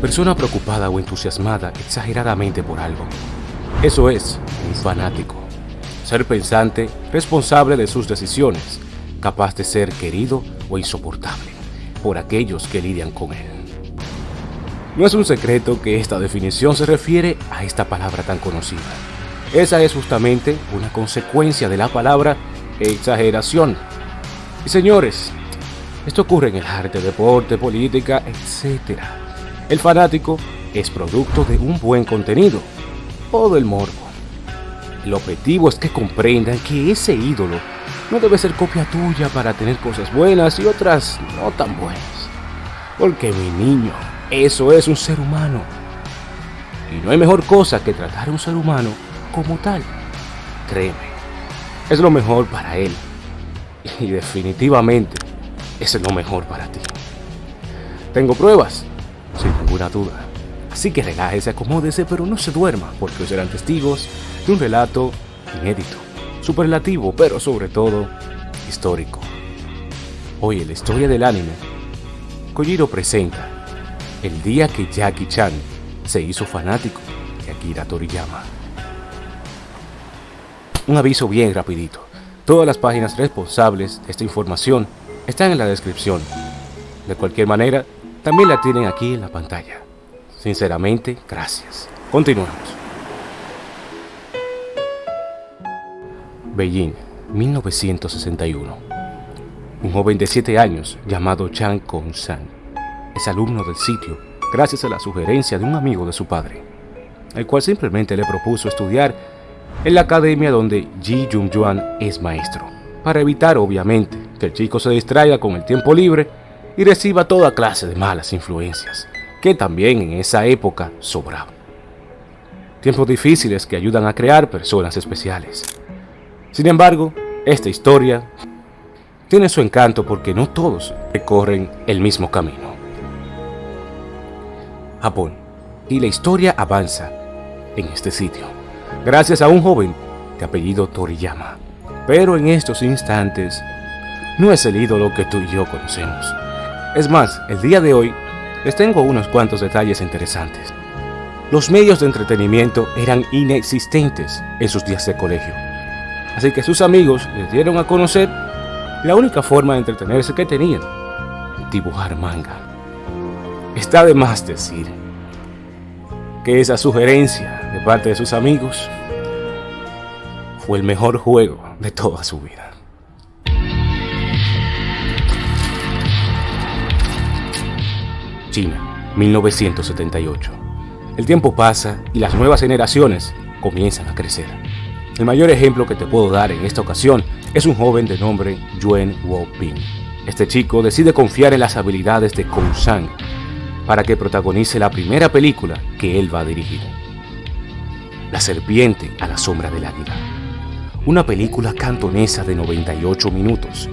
persona preocupada o entusiasmada exageradamente por algo. Eso es un fanático. Ser pensante, responsable de sus decisiones, capaz de ser querido o insoportable por aquellos que lidian con él. No es un secreto que esta definición se refiere a esta palabra tan conocida. Esa es justamente una consecuencia de la palabra exageración. Y señores, esto ocurre en el arte, deporte, política, etc. El fanático es producto de un buen contenido o del morbo. El objetivo es que comprendan que ese ídolo no debe ser copia tuya para tener cosas buenas y otras no tan buenas. Porque mi niño, eso es un ser humano. Y no hay mejor cosa que tratar a un ser humano como tal. Créeme, es lo mejor para él. Y definitivamente es lo mejor para ti. Tengo pruebas, sin ninguna duda. Así que relájese, acomódese, pero no se duerma, porque serán testigos de un relato inédito, superlativo, pero sobre todo histórico. Hoy en la historia del anime, Kojiro presenta el día que Jackie Chan se hizo fanático de Akira Toriyama. Un aviso bien rapidito. Todas las páginas responsables de esta información están en la descripción. De cualquier manera, también la tienen aquí en la pantalla. Sinceramente, gracias. Continuemos. Beijing, 1961. Un joven de 7 años llamado Chan Kong-san es alumno del sitio gracias a la sugerencia de un amigo de su padre, el cual simplemente le propuso estudiar en la academia donde Ji Jung Juan es maestro, para evitar obviamente que el chico se distraiga con el tiempo libre y reciba toda clase de malas influencias, que también en esa época sobraban. Tiempos difíciles que ayudan a crear personas especiales. Sin embargo, esta historia tiene su encanto porque no todos recorren el mismo camino. Japón, y la historia avanza en este sitio, gracias a un joven de apellido Toriyama. Pero en estos instantes, no es el ídolo que tú y yo conocemos. Es más, el día de hoy les tengo unos cuantos detalles interesantes. Los medios de entretenimiento eran inexistentes en sus días de colegio, así que sus amigos les dieron a conocer la única forma de entretenerse que tenían, dibujar manga. Está de más decir que esa sugerencia de parte de sus amigos fue el mejor juego de toda su vida. China, 1978. El tiempo pasa y las nuevas generaciones comienzan a crecer. El mayor ejemplo que te puedo dar en esta ocasión es un joven de nombre Yuen Wo-ping. Este chico decide confiar en las habilidades de Kong Sang para que protagonice la primera película que él va a dirigir. La serpiente a la sombra del águila. Una película cantonesa de 98 minutos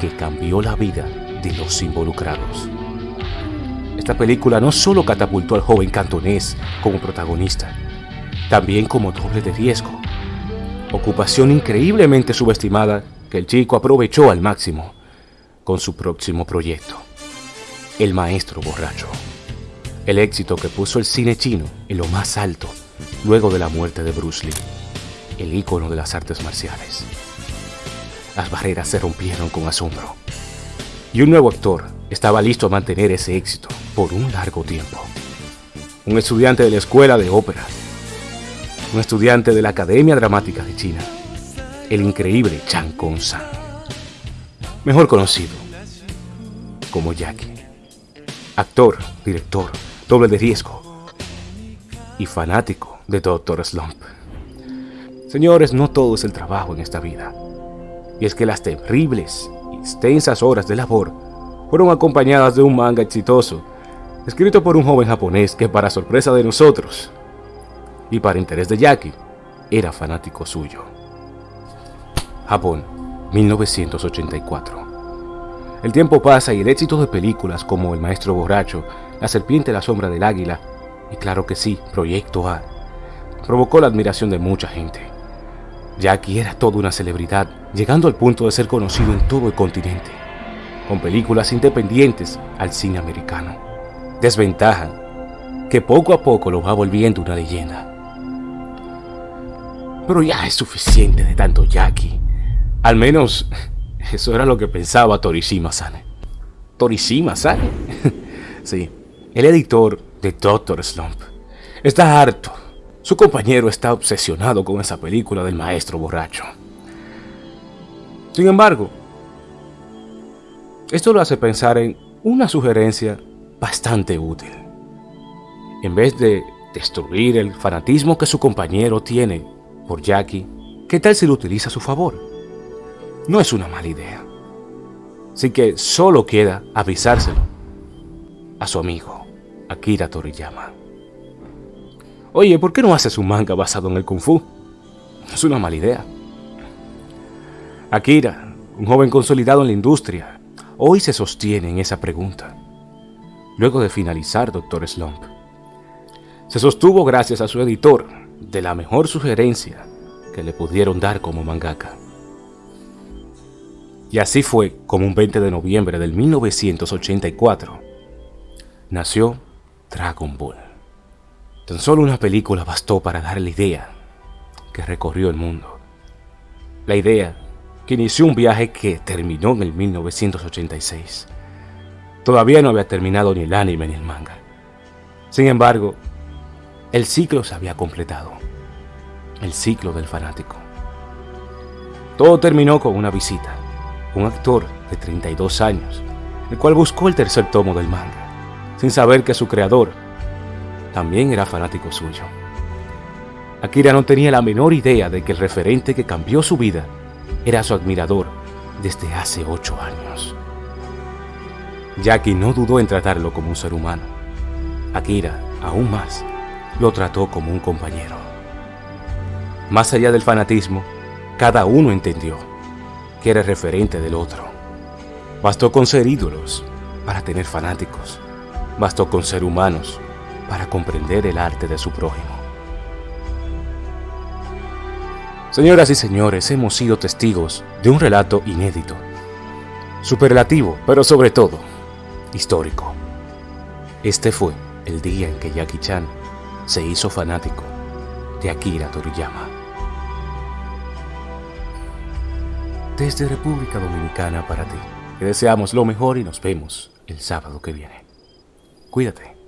que cambió la vida de los involucrados. Esta película no solo catapultó al joven cantonés como protagonista, también como doble de riesgo. Ocupación increíblemente subestimada que el chico aprovechó al máximo con su próximo proyecto, El Maestro Borracho. El éxito que puso el cine chino en lo más alto luego de la muerte de Bruce Lee, el ícono de las artes marciales. Las barreras se rompieron con asombro y un nuevo actor estaba listo a mantener ese éxito por un largo tiempo. Un estudiante de la escuela de ópera, un estudiante de la Academia Dramática de China, el increíble Chan Kong-san, mejor conocido como Jackie, actor, director, doble de riesgo y fanático de Dr. Slump. Señores, no todo es el trabajo en esta vida, y es que las terribles y extensas horas de labor fueron acompañadas de un manga exitoso escrito por un joven japonés que para sorpresa de nosotros y para interés de Jackie, era fanático suyo. Japón, 1984. El tiempo pasa y el éxito de películas como El Maestro Borracho, La Serpiente la Sombra del Águila y claro que sí, Proyecto A, provocó la admiración de mucha gente. Jackie era toda una celebridad, llegando al punto de ser conocido en todo el continente, con películas independientes al cine americano. Desventaja que poco a poco lo va volviendo una leyenda. Pero ya es suficiente de tanto Jackie. Al menos eso era lo que pensaba Torishima-san. ¿Torishima-san? sí, el editor de Doctor Slump. Está harto. Su compañero está obsesionado con esa película del maestro borracho. Sin embargo, esto lo hace pensar en una sugerencia bastante útil. En vez de destruir el fanatismo que su compañero tiene por Jackie, ¿qué tal si lo utiliza a su favor? No es una mala idea. Así que solo queda avisárselo a su amigo, Akira Toriyama. Oye, ¿por qué no haces un manga basado en el Kung Fu? Es una mala idea. Akira, un joven consolidado en la industria, hoy se sostiene en esa pregunta. Luego de finalizar Doctor Slump, se sostuvo gracias a su editor de la mejor sugerencia que le pudieron dar como mangaka. Y así fue como un 20 de noviembre del 1984 nació Dragon Ball. Tan solo una película bastó para dar la idea que recorrió el mundo. La idea que inició un viaje que terminó en el 1986. Todavía no había terminado ni el anime ni el manga. Sin embargo, el ciclo se había completado. El ciclo del fanático. Todo terminó con una visita. Un actor de 32 años, el cual buscó el tercer tomo del manga, sin saber que su creador también era fanático suyo. Akira no tenía la menor idea de que el referente que cambió su vida era su admirador desde hace ocho años. Jackie no dudó en tratarlo como un ser humano. Akira, aún más, lo trató como un compañero. Más allá del fanatismo, cada uno entendió que era referente del otro. Bastó con ser ídolos para tener fanáticos. Bastó con ser humanos para comprender el arte de su prójimo. Señoras y señores, hemos sido testigos de un relato inédito, superlativo, pero sobre todo, histórico. Este fue el día en que Jackie Chan se hizo fanático de Akira Toriyama. Desde República Dominicana para ti, te deseamos lo mejor y nos vemos el sábado que viene. Cuídate.